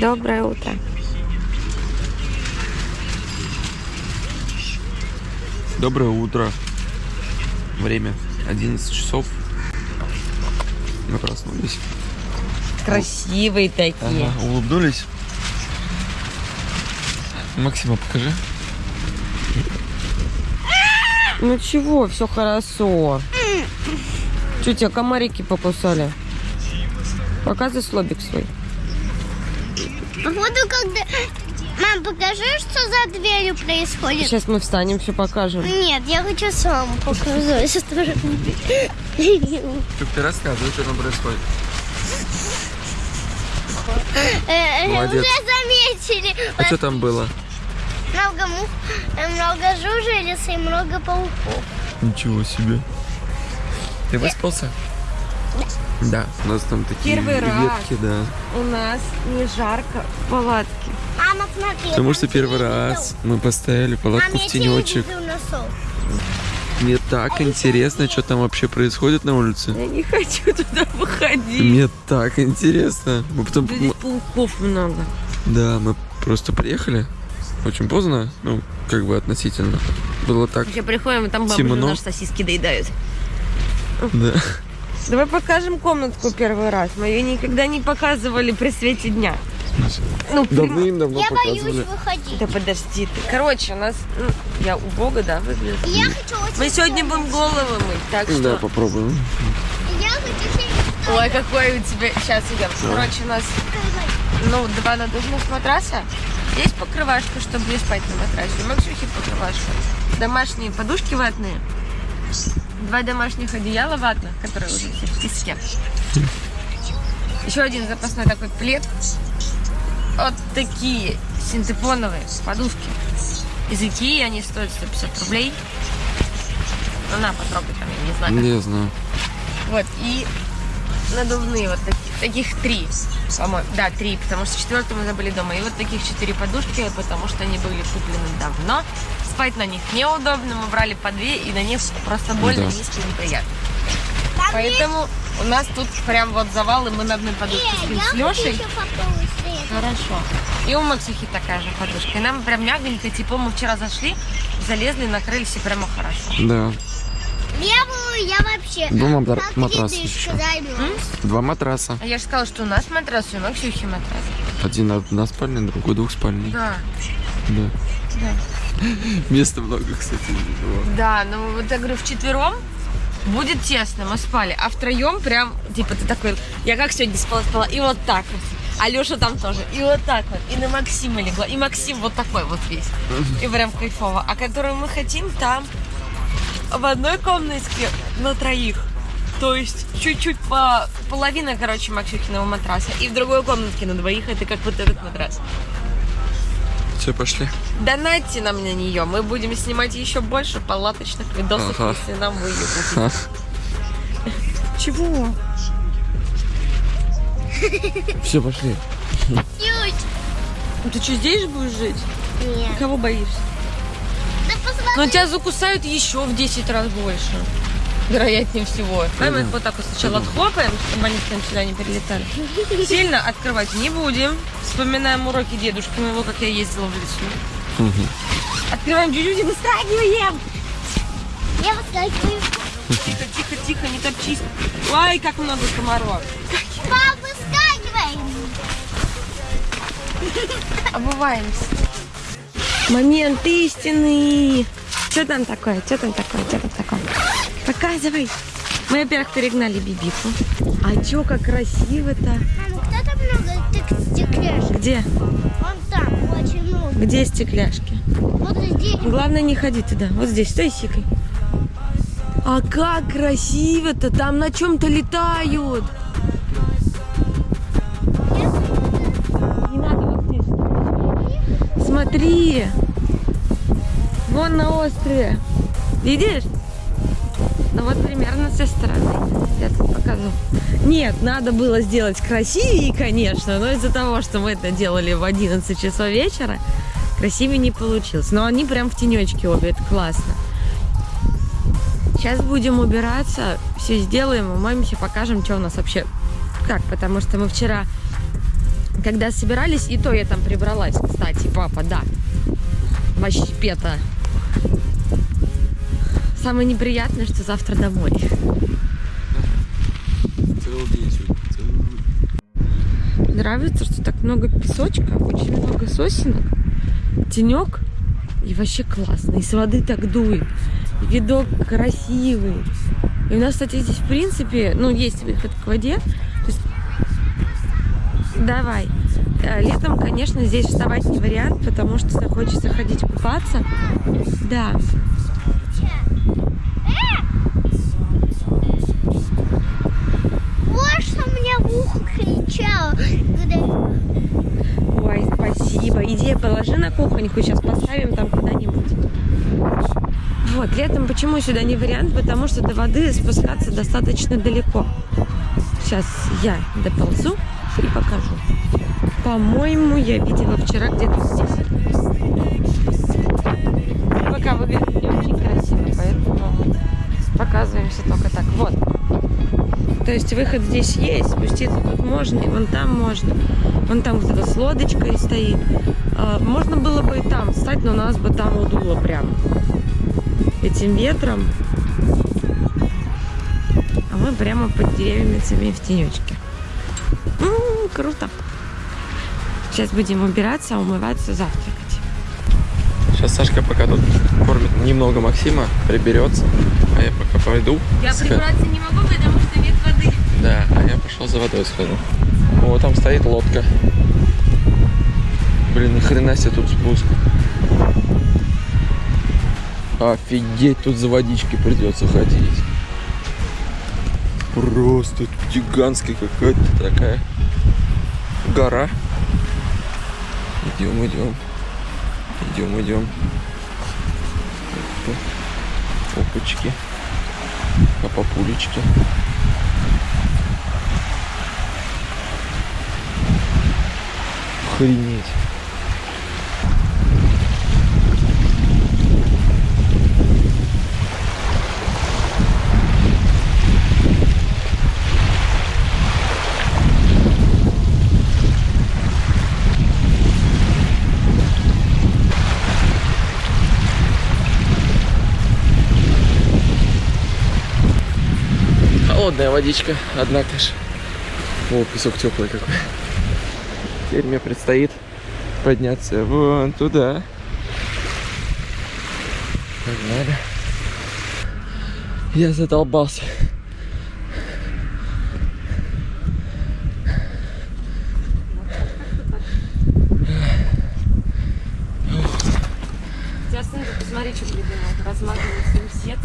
Доброе утро. Доброе утро. Время 11 часов. Мы проснулись. Красивые такие. Ага, улыбнулись. Максима, покажи. Ну чего, все хорошо. Что, тебя комарики покусали? Показывай слобик свой. Походу, когда... Мам, покажи, что за дверью происходит. Сейчас мы встанем, все покажем. Нет, я хочу сам показать. Так ты рассказывай, что там происходит. Э, Молодец. Уже заметили. А что там было? Много мух, э, много жужелиц и много пауков. Ничего себе. Ты выспался? Да. У нас там такие Первый раз. ветки, да. У нас не жарко в палатке. Мама, смотри. Потому что первый раз мы поставили палатку Мам, в тенечек. Мне так интересно, что там вообще происходит на улице. Я не хочу туда выходить. Мне так интересно. Мы потом... Да Здесь пауков много. Да, мы просто приехали. Очень поздно, ну, как бы относительно. Было так, Вообще приходим, и там бабушка Темно. наши сосиски доедают. да. Давай покажем комнатку первый раз. Мы ее никогда не показывали при свете дня. Ну, Давным-давно Я боюсь показывали. выходить. Да подожди ты. Короче, у нас... ну, я убого, да, выгляжу? Я хочу очень Мы сегодня будем головы мыть, так что... Да, попробуем. Я хочу Ой, какой у тебя... Сейчас идем. Короче, у нас, ну, два надувных матраса. Есть покрывашка, чтобы не спать на матрасе. У Максюхи покрывашка. Домашние подушки ватные. Два домашних одеяла ватных, которые уже все в песке. Еще один запасной такой плед. Вот такие синтепоновые подушки. Из Икеи они стоят 150 рублей. Ну, на, потрогай там, я не знаю. как Не знаю. вот, и надувные вот таких, таких три, по-моему. Да, три, потому что четвертую мы забыли дома. И вот таких четыре подушки, потому что они были куплены давно. Спать на них неудобно, мы брали по две, и на них просто больно, Да. низко и неприятно. Поэтому у нас тут прям вот завал, и мы на одной подушке Э, спим с Лешей. Хорошо. И у Максухи такая же подушка. И нам прям мягонько, типа мы вчера зашли, залезли, накрылись и прямо хорошо. Да. Я вообще... Два матра- матраса еще. Два матраса. А я же сказала, что у нас матрас, и у Максюхи матрас. Один односпальный, другой двухспальный. Да. Да. Да. Места много, кстати. Да, ну вот я говорю, вчетвером будет тесно, мы спали, а втроем прям, типа, ты такой, я как сегодня спала, спала, и вот так вот. А Леша там тоже, и вот так вот, и на Максима легла, и Максим вот такой вот весь, и прям кайфово. А которую мы хотим, там в одной комнатке на троих, то есть чуть-чуть по половина, короче, Максюхиного матраса, и в другой комнатке на двоих, это как вот этот матрас. Все, пошли. Донатьте нам на нее. Мы будем снимать еще больше палаточных видосов, Ага. если нам вы ее купите. Чего? Все, пошли. Чуть. Ну Ты что, здесь же будешь жить? Нет. Кого боишься? Да посмотри. Но тебя закусают еще в 10 раз больше. Вероятнее всего. Давай мы их вот так вот сначала отхлопаем, чтобы они к нам сюда не перелетали. Сильно открывать не будем. Вспоминаем уроки дедушки моего, как я ездила в лесу. Открываем чуть-чуть и выстрагиваем. Я выскакиваю. Тихо, тихо, тихо, не топчись. Ой, как много комаров. Пап, выскакивай. Обуваемся. Момент истины. Что там такое? Что там такое? Что там такое? Показывай. Мы, во-первых, перегнали Бибику. А чё, как красиво-то. Мама, кто там много стекляшек? Где? Вон там очень много. Где стекляшки? Вот здесь. Главное, не ходи туда. Вот здесь, стой, сикой. А как красиво-то! Там на чем-то летают. Не надо вот здесь. Смотри. Вон на острове. Видишь? Ну вот примерно с этой стороны. Я тут покажу. Нет, надо было сделать красивее, конечно, но из-за того, что мы это делали в 11 часов вечера, красивее не получилось. Но они прям в тенечке обе, это классно. Сейчас будем убираться, все сделаем, умоемся, покажем, что у нас вообще как, потому что мы вчера когда собирались, и то я там прибралась, кстати, папа, да. Вообще пета. Самое неприятное, что завтра домой. Нравится, что так много песочка, очень много сосенок, тенек, и вообще классно. И с воды так дует. Видок красивый. И у нас, кстати, здесь, в принципе, ну, есть выход к воде. То есть... Давай. Э, Летом, конечно, здесь вставать не вариант, потому что захочется ходить купаться. Да. Вот что мне в ухо кричал. когда- Ой, Иди, положи на кухоньку, сейчас поставим там куда-нибудь. Вот, летом почему сюда не вариант? Потому что до воды спускаться достаточно далеко. Сейчас я доползу и покажу. По-моему, я видела вчера где-то здесь. Пока выглядит не очень красиво, поэтому показываемся только так. Вот. То есть выход здесь есть, спуститься тут можно, и вон там можно. Вон там кто-то с лодочкой стоит. А, Можно было бы и там встать, но нас бы там удуло прям этим ветром. А мы прямо под деревьями в тенечке. М, круто. Сейчас будем убираться, умываться, завтракать. Сейчас Сашка пока тут кормит немного Максима, приберется, а я пока пойду. Я прибраться не могу, потому. Да, а я пошел за водой схожу. О, там стоит лодка. Блин, ни хрена себе тут спуск. Офигеть, тут за водички придется ходить. Просто тут гигантская какая-то такая гора. Идем, идем. Идем, идем. Опа. Опачки. А папулечки. Охренеть. Холодная водичка, однако ж. О, песок теплый какой. Теперь мне предстоит подняться вон туда. Погнали. Я задолбался. Сумсет.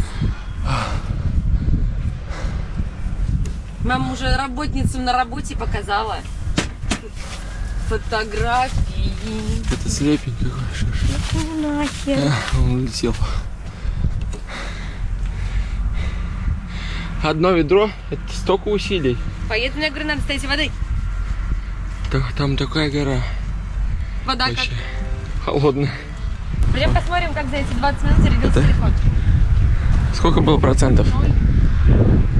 Мама уже работницам на работе показала. Фотографии. Это слепень какой. ж. Ну нахер. А, Он улетел. Одно ведро, это столько усилий. Поеду на горы, надо стоять воды. Так, там такая гора. Вода Вообще холодная. как. Пойдем посмотрим, как за эти 20 минут зарядился Это- телефон. Сколько было процентов?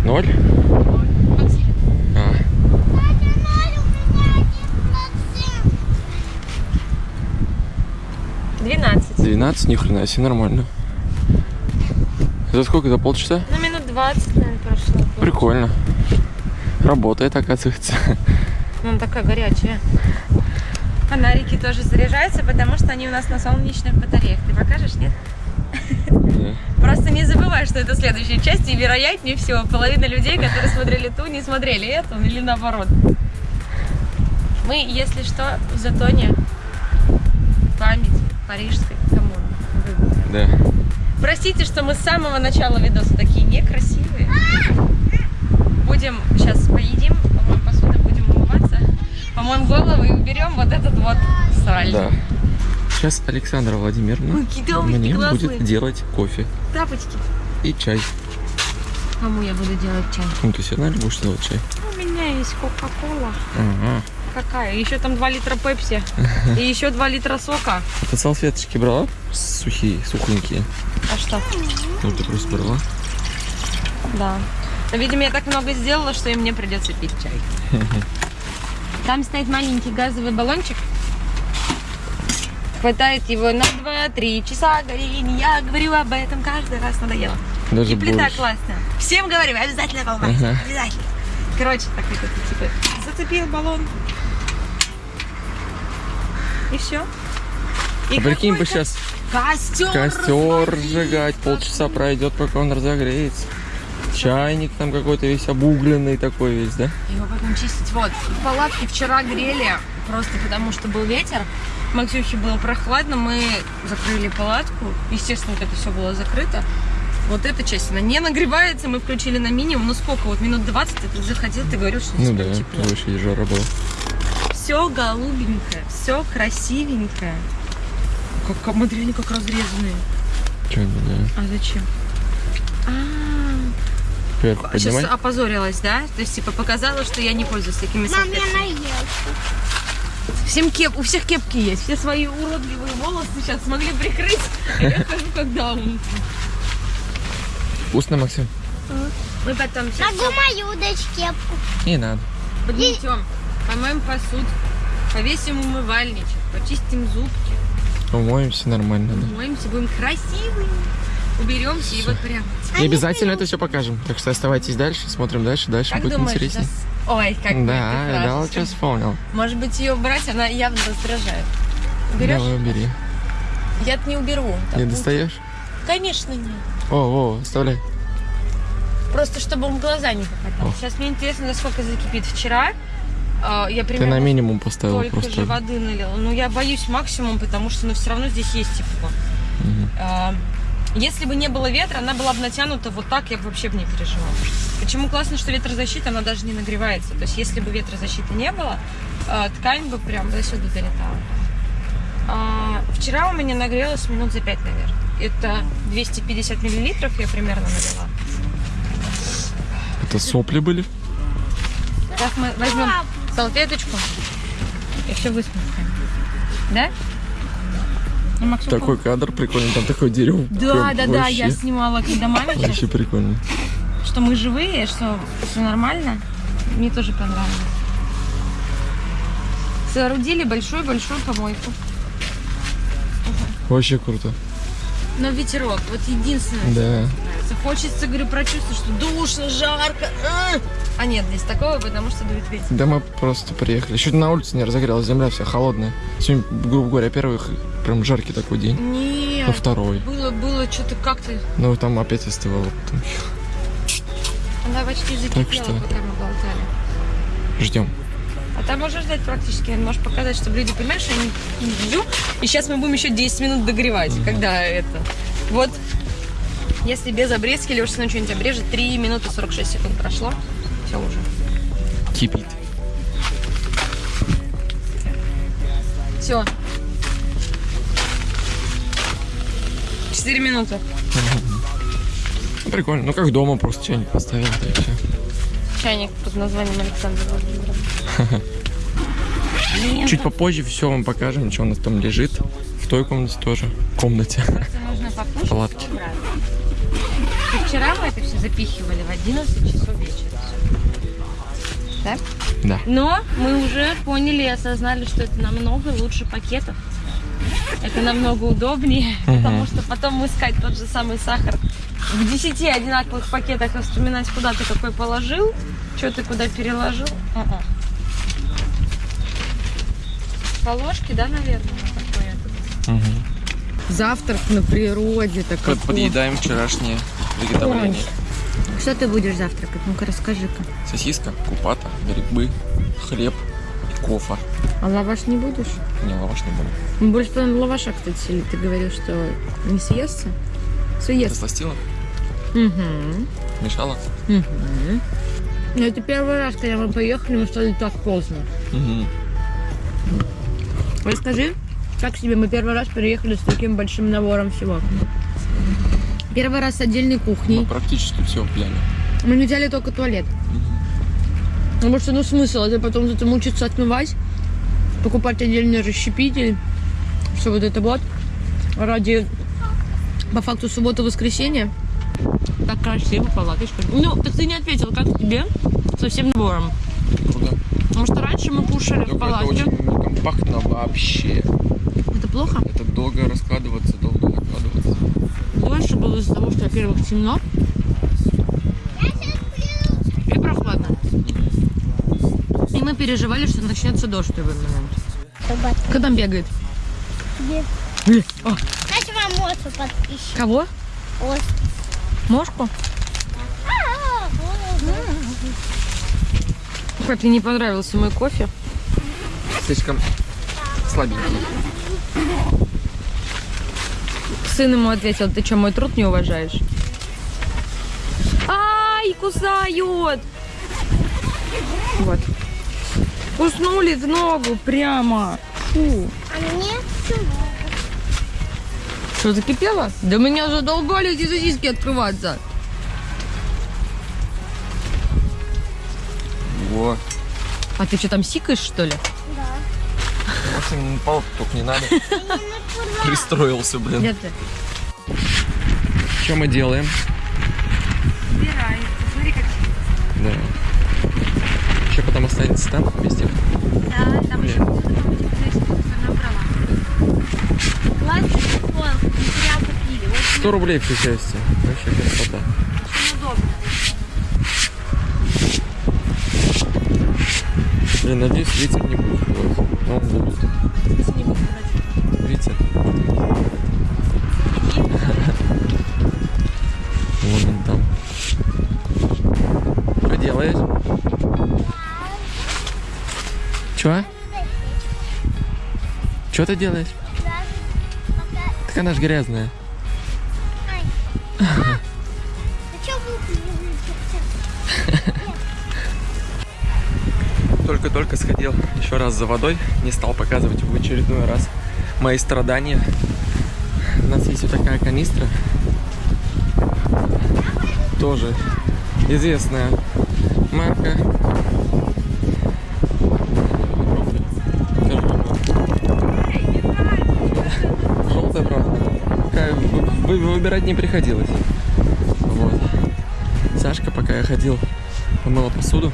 Ноль? Максим, А, Катя, Надя, у меня один процент. 12. 12, ни хрена себе, нормально. За сколько? За полчаса? Ну, минут 20, наверное, прошло. Прикольно. Работает, оказывается. Ну, она такая горячая. Фонарики тоже заряжаются, потому что они у нас на солнечных батареях. Ты покажешь, нет? Да. Просто не забывай, что это следующая часть, и вероятнее всего половина людей, которые смотрели ту, не смотрели эту, или наоборот. Мы, если что, в Затоне память парижской. Да. Простите, что мы с самого начала видоса такие некрасивые. Будем сейчас поедим, помоем посуду, будем умываться, помоем голову и уберем вот этот вот сраль. Да. Сейчас Александра Владимировна Ой, мне классные. будет делать кофе Тапочки. и чай. Кому я буду делать чай? Ну, ты все равно будешь делать чай? У меня есть Кока-Кола. Ага. Какая? Еще там 2 литра пепси. И еще 2 литра сока. А ты салфеточки брала? Сухие, сухонькие. А что? Ну, ты просто брала. Да. Но, видимо, я так много сделала, что и мне придется пить чай. Там стоит маленький газовый баллончик. Хватает его на 2-3 часа горения. Я говорю об этом каждый раз, надоело. Даже И плита больше. классная. Всем говорю, обязательно помыть. Ага. Обязательно. Короче, так это типа зацепил баллон. И все. И А прикинь бы сейчас костер, костер сжигать, полчаса пройдет, пока он разогреется. Чайник там какой-то весь обугленный такой весь, да? Его потом чистить. Вот, палатки вчера грели, просто потому что был ветер. Максюхе было прохладно, мы закрыли палатку. Естественно, вот это все было закрыто. Вот эта часть, она не нагревается, мы включили на минимум. Ну сколько, вот минут 20 ты заходил, ты говорил, что здесь Ну да, тепло. вообще жара была. Все голубенькое, все красивенькое. Как, смотри, они как разрезанные. Че не знаю. А зачем? А, Вверх сейчас поднимай. опозорилась, да? То есть, типа, показала, что я не пользуюсь такими Мам, я салфетками. наелся. Всем кеп, у всех кепки есть. Все свои уродливые волосы сейчас смогли прикрыть. А я хожу как даун. Вкусно, Максим? Мы потом сейчас Могу мою дать кепку. Не надо. подметем, помоем посуду, повесим умывальничек, почистим зубки, Умоемся нормально, да. умоемся, будем красивыми, уберемся и вот прям. И обязательно это все покажем. Так что оставайтесь дальше, смотрим дальше, дальше Как будет думаешь, интереснее. нас- Ой, как Да, я дал, что вспомнил. Может быть, ее убрать, она явно раздражает. Уберешь? Давай, убери. Я не уберу. Не будет- достаешь? Конечно нет. О, о, оставляй. Просто чтобы он в глаза не попадал. О. Сейчас мне интересно, насколько закипит. Вчера э, я Ты примерно на минимум поставил столько же просто. воды налила. Но я боюсь максимум, потому что ну, все равно здесь есть тепло. А, Если бы не было ветра, она была бы натянута вот так, я бы вообще бы не переживала. Почему классно, что ветрозащита, она даже не нагревается. То есть, если бы ветрозащиты не было, а, ткань бы прям до сюда долетала. А, Вчера у меня нагрелась минут за 5, наверное. Это 250 миллилитров я примерно налила. Это сопли были? Сейчас мы возьмем салфеточку и все высморкаем. Да? Ну, Максим, Такой кадр прикольный, там такое дерево. Да, да, да, я вообще- снимала, когда маме Вообще прикольно. что мы живые, что все нормально. Мне тоже понравилось. Соорудили большую-большую помойку. Вообще круто. Но ветерок, вот единственное, Да. нравится. Хочется, говорю, прочувствовать, что душно, жарко. А, а нет, здесь такого, потому что дует ветер. Да мы просто приехали. Чуть на улице не разогрелась, земля вся холодная. Сегодня, грубо говоря, первый прям жаркий такой день. Нет, Ну, второй. было, было что-то как-то... Ну, там опять остывало. потом. Она почти Так закипела, что- пока мы болтали. Ждем. А там можно ждать практически, можешь показать, чтобы люди понимали, что они жду. И сейчас мы будем еще 10 минут догревать, когда это. Вот, если без обрезки уж ну, что-нибудь обрежет, 3 минуты 46 секунд прошло. Все уже. Кипит. Все. 4 минуты. Ну, Прикольно. Ну, как дома просто чайник поставил, да и все. Чайник под названием Александр Владимирович. Блин, Чуть попозже все вам покажем, что у нас там лежит. В той комнате тоже. Комнате. нужно покушать Палатки. вчера мы это все запихивали в 11 часов. Да? Да. Но мы уже поняли и осознали, что это намного лучше пакетов. Это намного удобнее, Мгм. потому что потом искать тот же самый сахар в 10 одинаковых пакетах и вспоминать, куда ты какой положил, что ты куда переложил. М-м. По ложке, да, наверное, этот. Угу. Завтрак на природе такой. Подъедаем вчерашнее приготовление. Что ты будешь завтракать? Ну-ка расскажи-ка. Сосиска, купата, грибы, хлеб и кофе. А лаваш не будешь? Не, лаваш не буду. Мы больше половины лаваша, кстати, сели. Ты говорил, что не съестся? Съест. сластила? Угу. Мешала? Угу. Но это первый раз, когда мы поехали, мы стали так поздно. Угу. Расскажи, как тебе мы первый раз приехали с таким большим набором всего? Первый раз с отдельной Мы кухней. практически все взяли. Мы не взяли только туалет. Потому что, ну, смысл, это потом это мучиться отмывать, покупать отдельный расщепитель, все вот это вот. Ради, по факту, суббота-воскресенье. Так красиво, палаточка. Ну, так ты не ответил, как тебе со всем набором? Круто. Потому что раньше мы кушали в Только это палатке. очень компактно вообще. Это плохо? Это долго раскладываться, долго накладываться. Дольше было из-за того, что, во-первых, темно и прохладно. И мы переживали, что начнется дождь в любой момент. Кто там бегает? О, Дайте вам осу подписчик. кого? Ос. Мошку? Как тебе не понравился мой кофе? Слишком слабенький. Сын ему ответил, ты что, мой труд не уважаешь? Ай, кусают! Вот. Куснули в ногу прямо. Фу. А мне Что, закипело? Да меня задолбали эти сосиски открываться. Во. А ты что, там сикаешь, что ли? Максим, палку только не надо. Пристроился, блин. Ты? Что мы делаем? Убирай. Смотри, как Да. Еще потом останется там вместе. Да, там еще Классный телефон, материал купили. Очень 100 рублей все части. Вообще красота. удобно. Блин, надеюсь, ветер не будет делать. Но он будет. Ветер. Вон он там. Что делаешь? Чё? Что ты делаешь? Так она ж грязная. Ты Только-только сходил еще раз за водой. Не стал показывать в очередной раз мои страдания. У нас есть вот такая канистра. Тоже известная марка. Желтая, правда. Выбирать не приходилось. Вот. Сашка, пока я ходил, помыла посуду.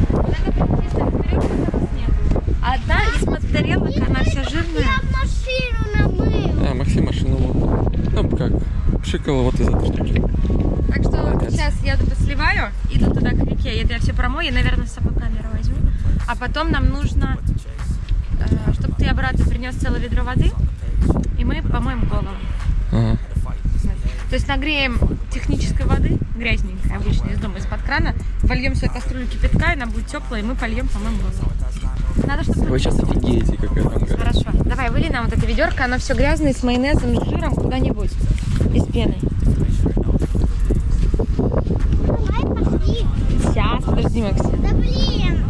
Одна из тарелок, она вся жирная. Я машину намыл. Да, Максим машину мыл. Ну, как, пшикала вот из этой штуки. Так что Молодец. сейчас я тут сливаю, иду туда к реке. Это я все промою, я, наверное, с собой камеру возьму. А потом нам нужно, чтобы ты обратно принес целое ведро воды, и мы помоем голову. Ага. То есть нагреем технической воды, грязненькой, обычно из дома, из-под крана, вольем свою кастрюлю кипятка, и она будет теплая, и мы польем, помоем голову. Надо, чтобы... Вы сейчас офигеете, какая там гора. Хорошо. Давай, выли нам вот это ведерко, оно все грязное, с майонезом, с жиром куда-нибудь. Давай пошли. Сейчас, подожди, Максим. Да блин.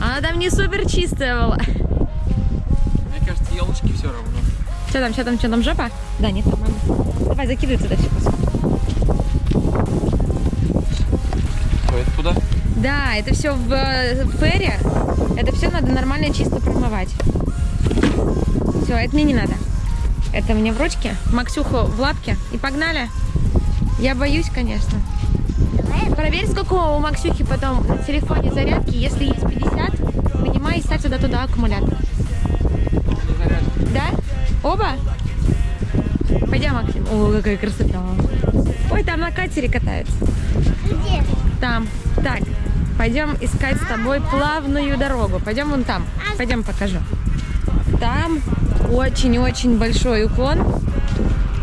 Она там не супер чистая была. Мне кажется, елочки все равно. Что там, что там, что там, жопа? Да, нет, мама. Давай, закидывай туда все. Да, это все в э, фере. Это все надо нормально чисто промывать. Все, это мне не надо. Это мне в ручке, Максюху в лапке. И погнали. Я боюсь, конечно. Проверь, сколько у Максюхи потом на телефоне зарядки. Если есть 50, вынимай и ставь туда туда аккумулятор. Да? Оба? Пойдем, Максим. О, какая красота. Ой, там на катере катаются. Где? Там. Так, пойдем искать с тобой плавную дорогу. Пойдем вон там. Пойдем покажу. Там очень-очень большой уклон.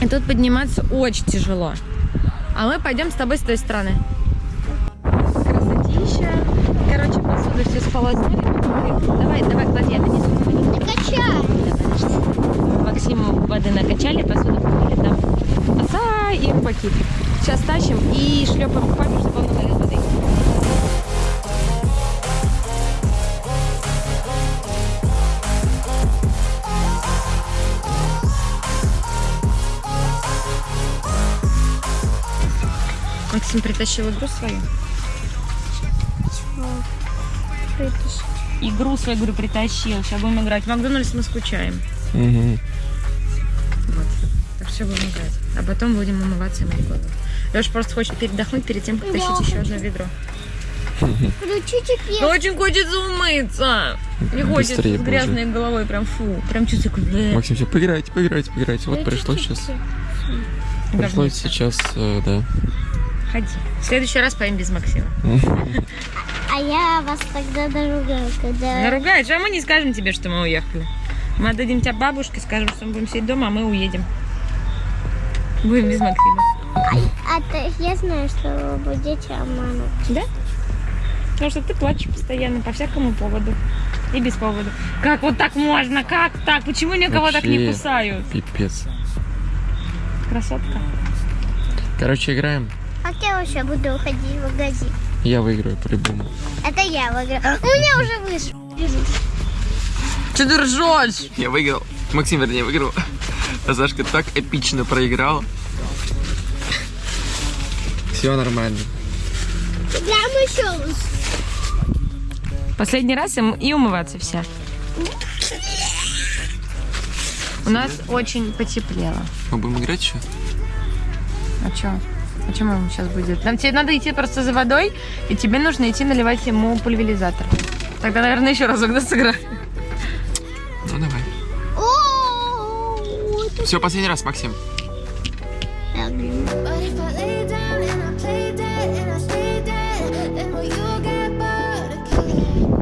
И тут подниматься очень тяжело. А мы пойдем с тобой с той стороны. Красотища. Короче, посуду все сполоснули. Давай, давай, клади, я донесу. Качай. Максиму воды накачали, посуду помыли, там оса и рыбаки. Сейчас тащим и шлепаем к папе, Максим притащил игру свою. Игру свою, говорю, притащил. Сейчас будем играть. В Макдональдс мы скучаем. Угу. Вот. Так все будем играть. А потом будем умываться и мыть голову. Леша просто хочет передохнуть перед тем, как Я тащить еще одно ведро. Включите песню. очень хочется умыться. Не хочется с грязной головой, прям фу. Прям чувствую, как... Максим, все, поиграйте, поиграйте, поиграйте. Вот чуть-чуть сейчас. Пришлось Говница. сейчас, э, да. Ходи. В следующий раз поем без Максима. А я вас тогда наругаю, когда... Наругаешь, а мы не скажем тебе, что мы уехали. Мы отдадим тебя бабушке, скажем, что мы будем сидеть дома, а мы уедем. Будем без Максима. А ты, я знаю, что вы будете обманывать. Да? Потому что ты плачешь постоянно по всякому поводу. И без повода. Как вот так можно? Как так? Почему никого так не Вообще. кусают? Пипец. Красотка. Короче, играем. Как я вообще буду уходить в магазин? Я выиграю по-любому. Это я выиграю. У меня уже вышло. Что ты ржешь? Я выиграл. Максим, вернее, выиграл. А Сашка так эпично проиграла. Все нормально. Прям еще. Последний раз и умываться все. У нас очень потеплело. Мы будем играть еще? А что? А что ему сейчас будет? Нам тебе надо идти просто за водой, и тебе нужно идти наливать ему пульверизатор. Тогда, наверное, еще разок да, сыграем. Ну давай. Все, последний раз, Максим.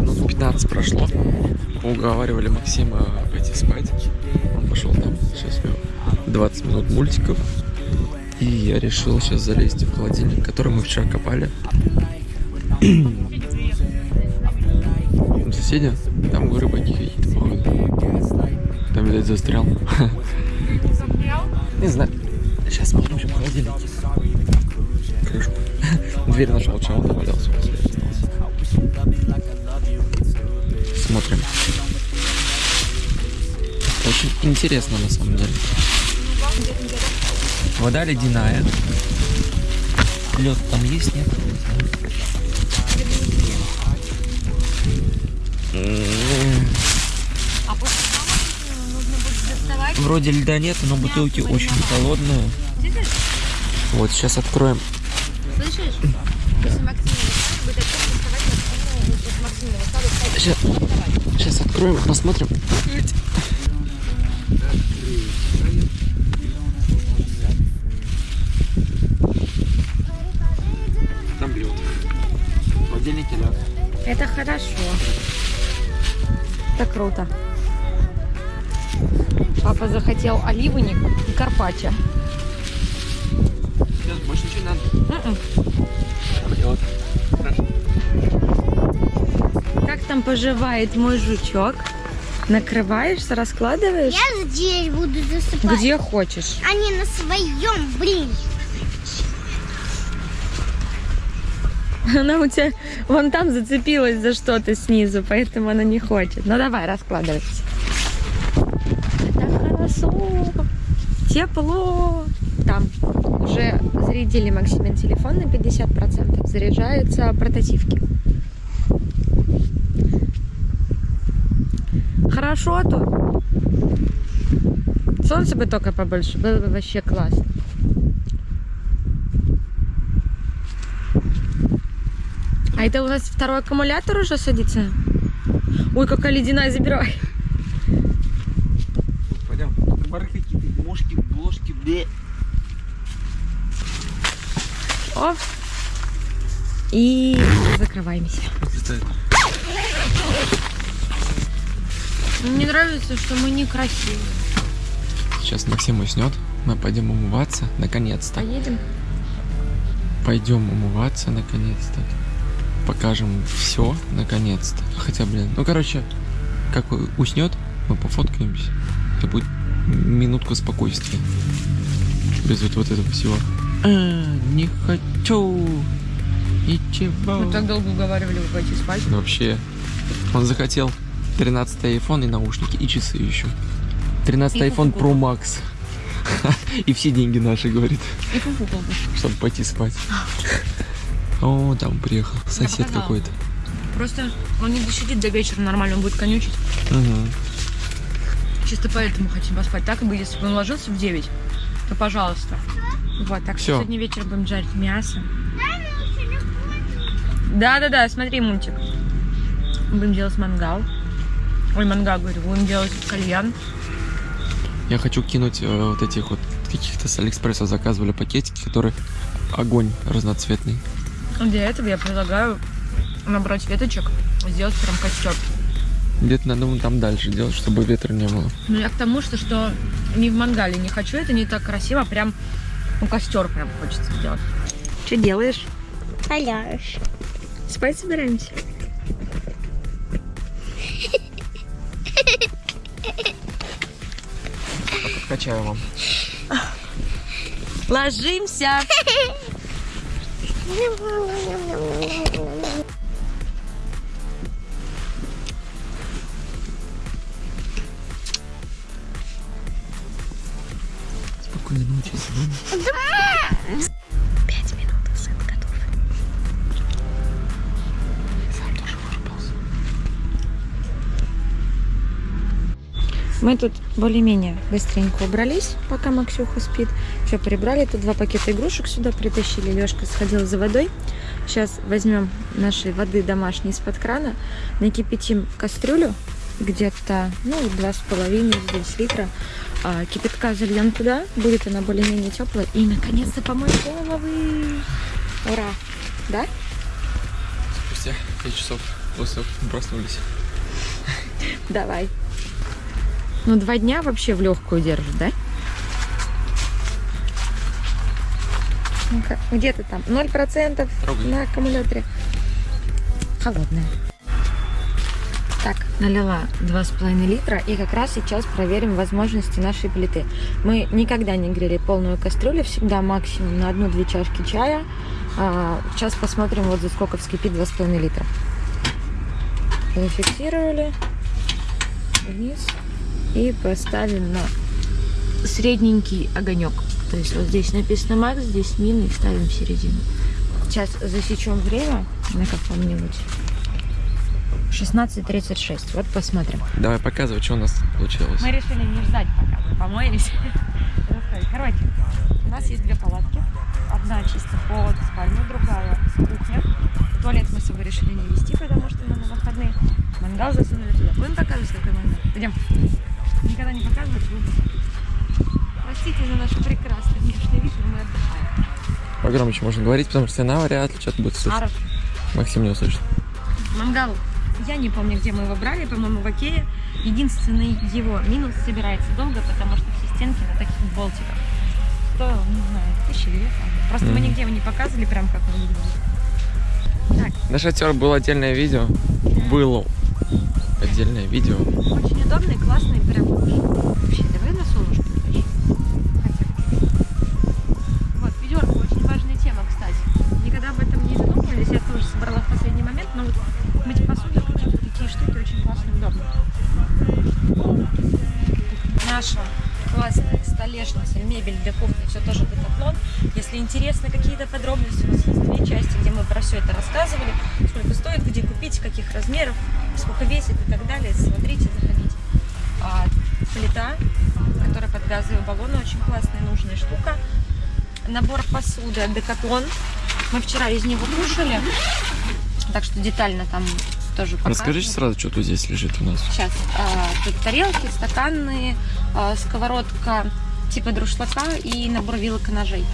Минут 15 прошло. Уговаривали Максима пойти спать. Он пошел там. Сейчас у него 20 минут мультиков. И я решил сейчас залезть в холодильник, который мы вчера копали. Соседи? Там рыбаки какие-то, походу. Там, видать, застрял. Не знаю. Сейчас посмотрим в холодильнике. Крышку. Дверь нашел, чем он довалялся. Смотрим. Очень интересно на самом деле. Вода ледяная. Лед там есть, нет? М, А после того нужно будет доставать. Вроде льда нет, но бутылки очень холодные. Вот, сейчас откроем. Слышишь? Сейчас откроем, посмотрим. Это хорошо. Это круто. Папа захотел оливник и карпаччо. Сейчас больше ничего не надо. М-м. Хорошо. Как там поживает мой жучок? Накрываешься, раскладываешь? Я здесь буду засыпать. Где хочешь. А не на своем, блин. Она у тебя вон там зацепилась за что-то снизу, поэтому она не хочет. Ну давай, раскладывайся. Это хорошо. Тепло. Там уже зарядили Максимин телефон на 50%. Заряжаются портативки. Хорошо тут. Солнце бы только побольше, было бы вообще классно. А это у нас второй аккумулятор уже садится? Ой, какая ледяная, забирай. Пойдем. Бархатики, мошки, бложки, бе. О. И закрываемся. Мне нравится, что мы некрасивые. Сейчас Максим уснет. Мы пойдем умываться, наконец-то. Поедем? Пойдем умываться, наконец-то. Покажем все, наконец-то. Хотя, блин, ну, короче, как уснет, мы пофоткаемся. Это будет минутка спокойствия. Без вот, вот этого всего. А, не хочу. Ничего. Мы так долго уговаривали его пойти спать. Ну, Вообще, он захотел 13 iPhone и наушники, и часы еще. 13 И iPhone Pro Max. И все деньги наши, говорит, И чтобы пойти спать. О, там приехал сосед показала. какой-то. Просто он не досидит до вечера нормально, он будет конючить. Мгм. Чисто поэтому хотим поспать. Так бы, если бы он ложился в 9, то пожалуйста. Вот, так что сегодня вечером будем жарить мясо. Да-да-да, смотри мультик. Будем делать мангал. Ой, мангал, говорю, будем делать кальян. Я хочу кинуть э, вот этих вот каких-то с Алиэкспресса заказывали пакетики, которые огонь разноцветный. Для этого я предлагаю набрать веточек, сделать прям костер. Где-то надо вон там дальше делать, чтобы ветра не было. Ну, я к тому, что, что не в мангале не хочу, это не так красиво, прям ну, костер прям хочется сделать. Что делаешь? Валяешь. Спать собираемся? Откачаю вам. Ложимся! Спокойной ночи, Сидон. Мы тут более-менее быстренько убрались, пока Максюха спит. Все прибрали. Тут два пакета игрушек сюда притащили. Лешка сходил за водой. Сейчас возьмем нашей воды домашней из-под крана, накипятим кастрюлю где-то, ну, два с половиной, здесь литра. А, кипятка зальем туда, будет она более-менее теплая. И, наконец-то, помоем головы. Ура! Да? Спустя 5 часов после проснулись. Давай. Ну, два дня вообще в легкую держит, да? Ну-ка, где ты там? Ноль процентов Трогай. на аккумуляторе. Холодная. Так, налила два с половиной литра и как раз сейчас проверим возможности нашей плиты. Мы никогда не грели полную кастрюлю, всегда максимум на одну-две чашки чая. А, сейчас посмотрим, вот за сколько вскипит два с половиной литра. Зафиксировали вниз и поставим на средненький огонек. То есть вот здесь написано макс, здесь мин и ставим в середину. Сейчас засечем время на каком-нибудь 16.36. Вот посмотрим. Давай показывай, что у нас получилось. Мы решили не ждать, пока мы помоемся. Короче, у нас есть две палатки. Одна чисто под спальню, другая кухня. Туалет мы с собой решили не вести, потому что мы на выходные. Мангал засунули туда. Будем показывать, какой мангал? Идем. Никогда не показывать. Простите за наш прекрасный внешний вид, мы отдыхаем. Погромче можно говорить, потому что она вряд ли что-то будет слышать. Аров. Максим не услышит. Мангал. Я не помню, где мы его брали, по-моему, в Окее. Единственный его минус собирается долго, потому что все стенки на таких болтиках. Стоил, не знаю, тысячи по-моему. Просто мы Мгм. нигде его не показывали, прям как он выглядит. Так, На шатер было отдельное видео. Было отдельное видео. очень удобный, классный, прям вообще. Давай на солнышко. Вот, ведерко, очень важная тема, кстати. Никогда об этом не задумывались, я тоже собрала в последний момент, но вот мыть посуду, какие-то такие штуки очень классно и. Наша классная столешница, мебель для кухни, все тоже декатлон. Если интересны какие-то подробности, у нас есть две части, где мы про все это рассказывали, сколько стоит, где купить, каких размеров, сколько весит и так далее. Смотрите, заходите. А, плита, которая под газовые баллоны, очень классная, нужная штука. Набор посуды, декатлон. Мы вчера из него кушали, так что детально там тоже показываю. Расскажите сразу, что тут здесь лежит у нас. Сейчас. а, тут тарелки, стаканные, а, сковородка типа друшлака и набор вилок и ножей.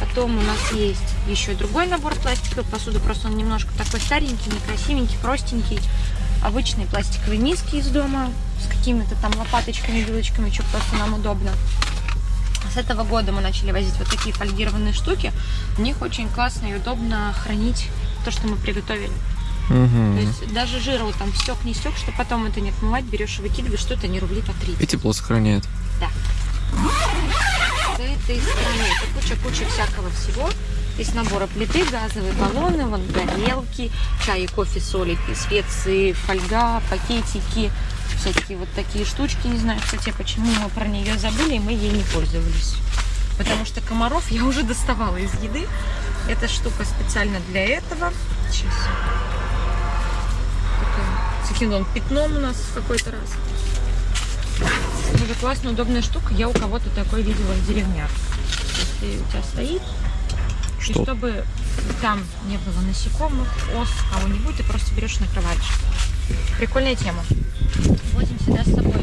Потом у нас есть еще другой набор пластиковой посуды, просто он немножко такой старенький, некрасивенький, простенький. Обычные пластиковые миски из дома с какими-то там лопаточками, вилочками, что просто нам удобно. С этого года мы начали возить вот такие фольгированные штуки. В них очень классно и удобно хранить то, что мы приготовили. То Угу. есть даже жира вот там стек, не стек, что потом это не отмывать, берешь и выкидываешь, что это не рублей по 30. И тепло сохраняет. С этой стороны это куча-куча всякого всего. Здесь набора плиты, газовые баллоны, вон горелки, чай, кофе, соли, специи, фольга, пакетики, всякие вот такие штучки. Не знаю, кстати, почему мы про нее забыли, и мы ей не пользовались. Потому что комаров я уже доставала из еды. Эта штука специально для этого. Сейчас. Таким, вон пятном у нас в какой-то раз. Тоже классная, удобная штука. Я у кого-то такой видела в деревнях. Если у тебя стоит, и Что? чтобы там не было насекомых, ос, кого-нибудь, ты просто берешь и накрываешь. Прикольная тема. Возим сюда с собой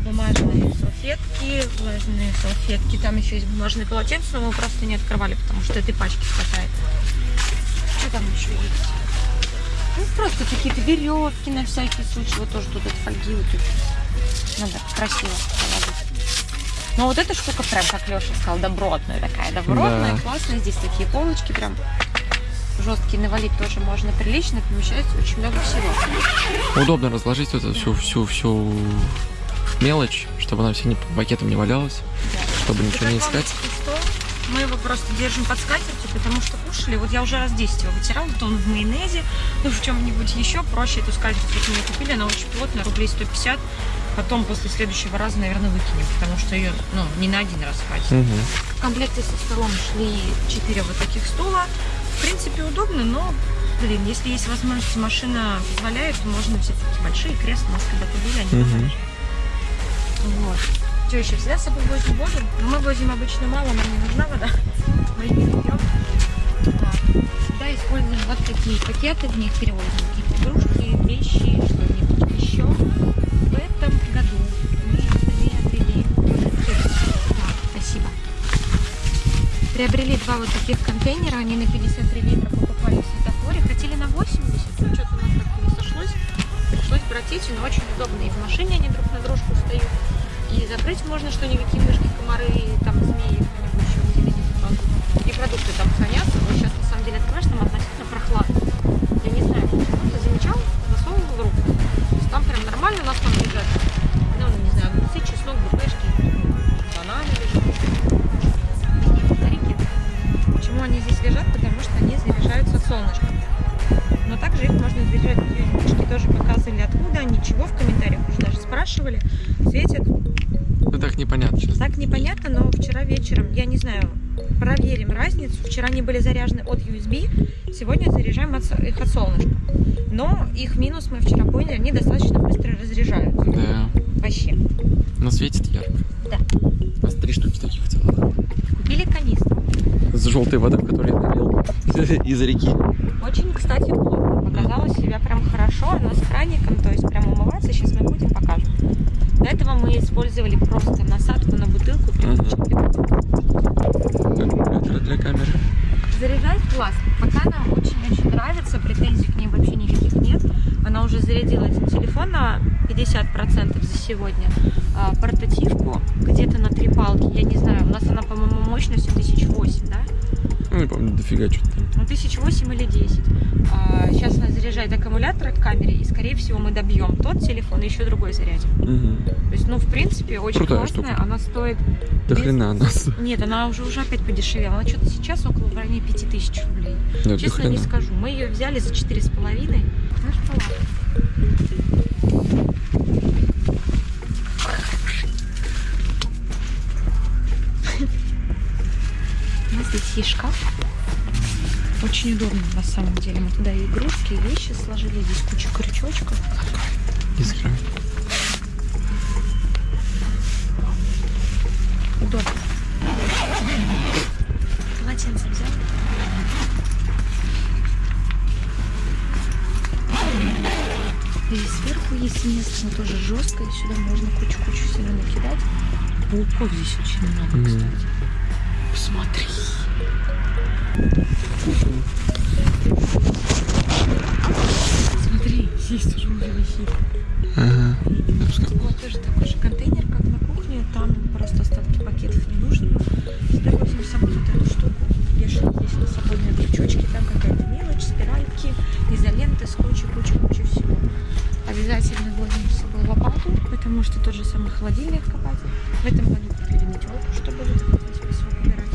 бумажные салфетки, влажные салфетки. Там еще есть бумажные полотенца, но мы просто не открывали, потому что этой пачки хватает. Что там еще есть? Ну, просто какие-то веревки на всякий случай. Вот тоже тут от фольги вот тут. Надо красиво положить. Но вот эта штука прям, как Леша сказал, добротная такая. Добротная, Да. классная. Здесь такие полочки прям жесткие. Навалить тоже можно прилично. Помещается очень много всего. Удобно разложить вот эту всю, всю, всю мелочь, чтобы она все не по пакетам не валялась, чтобы ничего не искать. Стол. Мы его просто держим под скатертью, потому что кушали. Вот я уже раз 10 его вытирала, то он в майонезе, ну в чем-нибудь еще. Проще эту скатерть вот мне купили, она очень плотная, рублей 150. Потом после следующего раза, наверное, выкинем, потому что ее, ну, не на один раз хватит. Мгм. В комплекте со столом шли 4 вот таких стула. В принципе, удобно, но, блин, если есть возможность, машина позволяет, то можно взять такие большие кресла. У нас когда-то были, они тоже. Вот. Что еще? Всегда с собой возим воду. Но мы возим обычно мало, нам не нужна вода. Мы ее не пьем. Всегда используем вот такие пакеты, в них перевозим какие-то игрушки, вещи, Приобрели два вот таких контейнера, они на 53 литра покупали в светофоре, хотели на 80, но что-то у нас как-то не сошлось. Пришлось брать эти, но очень удобно. И в машине они друг на дружку встают. И закрыть можно, что никакие мышки, комары, там, змеи, кто-нибудь еще выделить. И продукты там хранятся. Вот сейчас, сегодня заряжаем их от солнышка. Но их минус мы вчера поняли, они достаточно быстро разряжаются. Да. Вообще. Но светит ярко. Да. У нас три штуки таких целых. Купили канистру. С желтой водой, которую я налил из реки. Очень, кстати, плотно. Показала себя прям хорошо. Она с краником, то есть прям умываться. Сейчас мы будем покажем. До этого мы использовали просто насадку на бутылку. Аккумулятор для камеры. Заряжает классно. Пока нам очень-очень нравится. Претензий к ней вообще никаких нет. Она уже зарядила один телефон на 50% за сегодня. А, портативку где-то на три палки. Я не знаю. У нас она, по-моему, мощностью 1008, да? Ну, не помню, дофига что-то там. Ну, 1008 или 10. А, сейчас она заряжает аккумулятор к камере, и, скорее всего, мы добьем тот телефон и еще другой зарядим. Мгм. То есть, ну, в принципе, очень Крутая классная. штука. Она стоит... Без- хрена нас. Нет, она уже, уже опять подешевела. Она что-то сейчас около в районе 5000 рублей. Нет, Честно не скажу. Мы ее взяли за 4,5. Ну что ладно. У нас здесь есть шкаф. Очень удобно на самом деле. Мы туда и игрушки, и вещи сложили. Здесь куча крючочков. Искра. Сверху есть место, но тоже жесткое. Сюда можно кучу-кучу всего накидать. Пауков здесь очень много, Мгм. кстати. Посмотри. Смотри, здесь тоже уже висит. Ага. Вот тоже такой же контейнер, как на кухне. Там что тот же самый холодильник копать. В этом году купили метелку, чтобы песок убирать.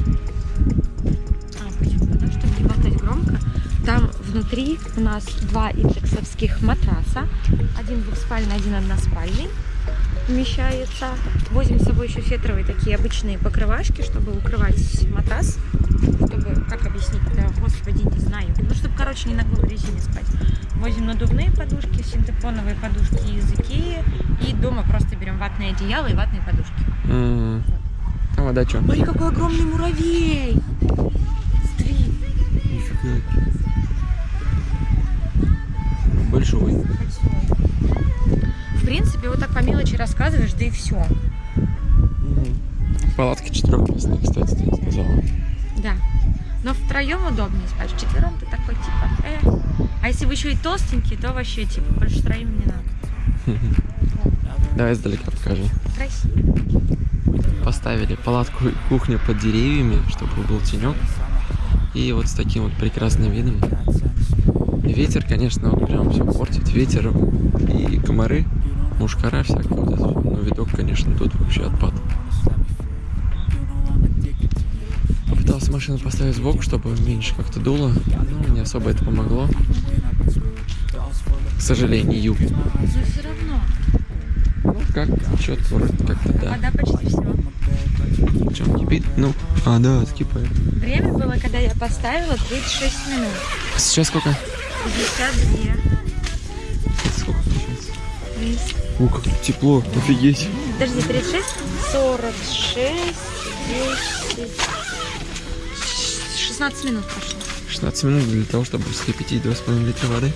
А, почему? Потому что громко. Там внутри у нас два индексовских матраса. Один двухспальный, один односпальный вмещается. Возим с собой еще фетровые такие обычные покрывашки, чтобы укрывать матрас. Чтобы, как объяснить, да, господи, не знаю. Ну, чтобы, короче, не на голой резине спать. Привозим надувные подушки, синтепоновые подушки из Икеи. И дома просто берем ватное одеяло и ватные подушки. М. А вода что? Смотри, какой огромный муравей! Смотри. Большой. В принципе, вот так по мелочи рассказываешь, да и все. Палатки четырехместные, кстати, ты сказала. Да. Но втроем удобнее спать. Вчетвером ты такой типа. Э. А если вы еще и толстенький, то вообще типа больше троим не надо. Давай издалека покажи. Красиво. Поставили палатку и кухню под деревьями, чтобы был тенек. И вот с таким вот прекрасным видом. Ветер, конечно, прям все портит. Ветер и комары, мушкара всякая. Это. вот. Ну, видок, конечно, тут вообще отпад. Машину поставить сбоку, чтобы меньше как-то дуло. Но не особо это помогло. К сожалению. Но все равно. Ну, как, что-то вроде как-то да. Вода почти все. Чем кипит? Ну, а, да, скипает. Время было, когда я поставила 36 минут. Сейчас сколько? 52. Это сколько получается? 30. Ух, как тут тепло, офигеть. Подожди, 36, 46, 10, 16 минут прошло. 16 минут для того, чтобы вскипятить 2,5 литра воды.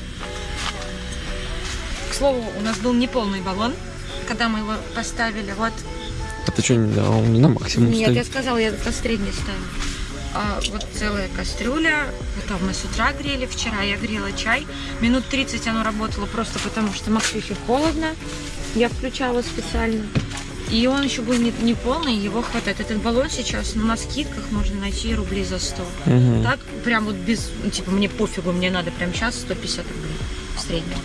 К слову, у нас был неполный баллон, когда мы его поставили. Вот А ты что, не дал? Он не на максимум Нет, я стоит. сказала, я на средний ставила. А, вот целая кастрюля. Это мы с утра грели. Вчера я грела чай. Минут 30 оно работало просто потому, что Максюхе холодно. Я включала специально. И он еще был не, не полный, его хватает. Этот баллон сейчас ну, на скидках можно найти рублей за 100. Мгм. Так, прям вот без, ну, типа, мне пофигу, мне надо прям сейчас 150 рублей в среднем.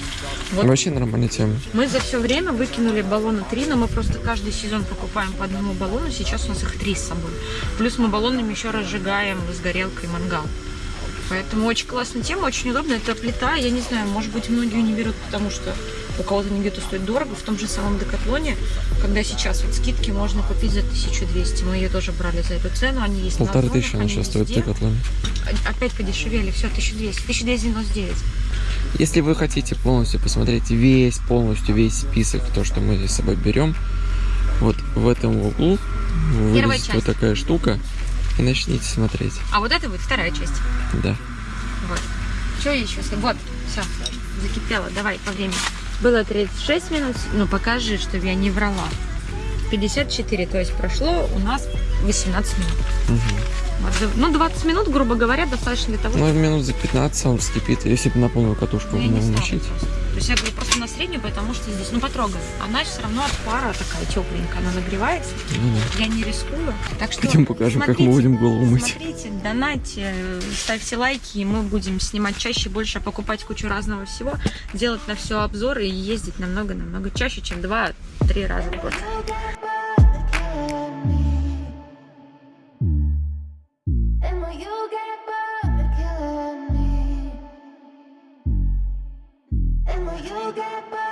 Вот Вообще нормальная тема. мы за все время выкинули баллона три, но мы просто каждый сезон покупаем по одному баллону. Сейчас у нас их три с собой. Плюс мы баллонами еще разжигаем с горелкой мангал. Поэтому очень классная тема, очень удобно. Это плита, я не знаю, может быть, многие не берут, потому что у кого-то не где-то стоит дорого. В том же самом Декатлоне, когда сейчас вот скидки можно купить за 1200. Мы ее тоже брали за эту цену. Они есть на Полторы Озонах, тысячи она сейчас стоит в. Декатлоне. Опять подешевели, все, 1200. 1299. Если вы хотите полностью посмотреть весь, полностью весь список, то, что мы здесь с собой берем, вот в этом углу вылезет вот такая штука, и начните смотреть. А вот это будет вторая часть. Да. Вот. Что еще? Вот, все, закипело. Давай по времени. Было 36 минут, ну покажи, чтобы я не врала. 54, то есть прошло у нас 18 минут. Мгм. Ну, 20 минут, грубо говоря, достаточно для того, Ну, минут за 15 он вскипит, если бы на полную катушку чтобы стала намочить. То есть я говорю просто на среднюю, потому что здесь, ну, потрогай. Она все равно от пара такая тепленькая, она нагревается. Ну да. Я не рискую. Так что Пойдем покажем, как мы смотрите, будем голову мыть. Смотрите, донатьте, ставьте лайки, и мы будем снимать чаще, больше, покупать кучу разного всего, делать на все обзоры и ездить намного-намного чаще, чем 2-3 раза в год. forget.